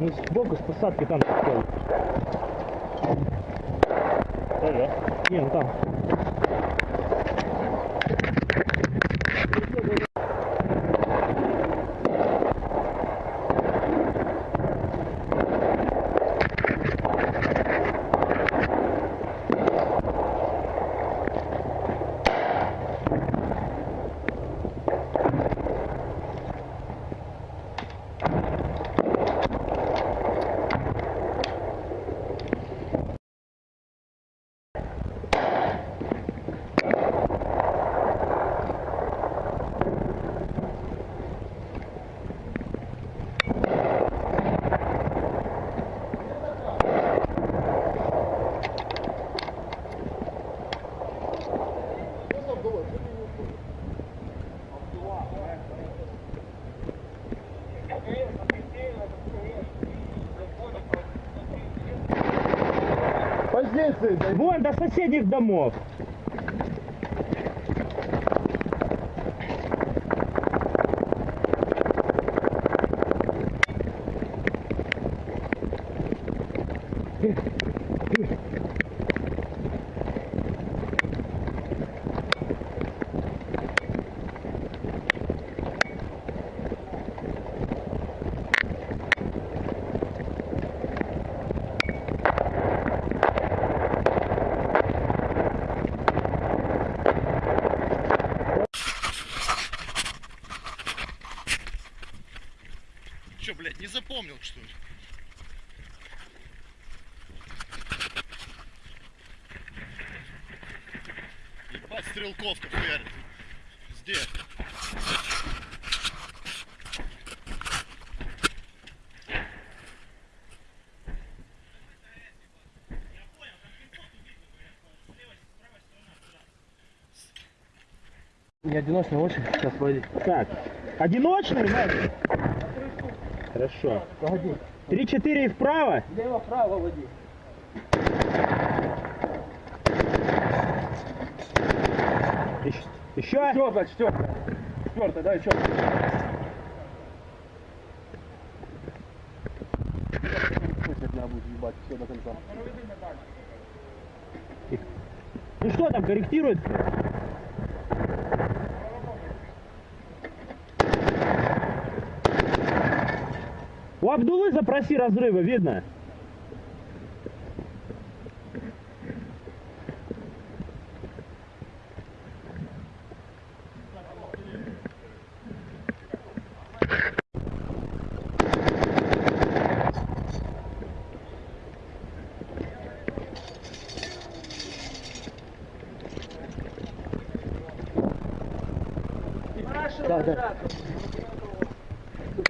Ну, сбоку с посадки там стоит. Ага. Не, ну там. Вон до соседних домов. Че, блядь, не запомнил, что ли? Ебать, стрелковка хуярит. Здесь. Не одиночный очень. Сейчас погоди. Так, одиночный, Надя? Хорошо. Погоди. Три-четыре и вправо. Лево-право води. Еще. Еще. Четвертая, четвертая. Четвертая, да, до конца. Ну что там, корректирует? У Абдулы запроси разрывы, видно? Да, да.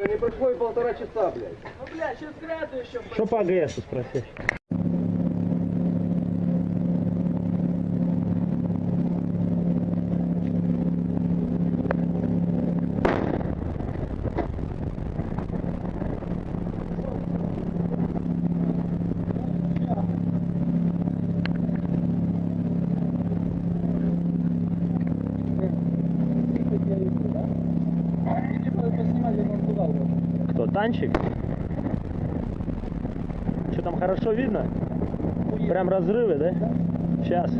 Не прошло и полтора часа, блядь. Ну, бля, сейчас граду еще. Что по АГСу спросишь? Кто, танчик? Что там хорошо видно? Прям разрывы, да? Сейчас.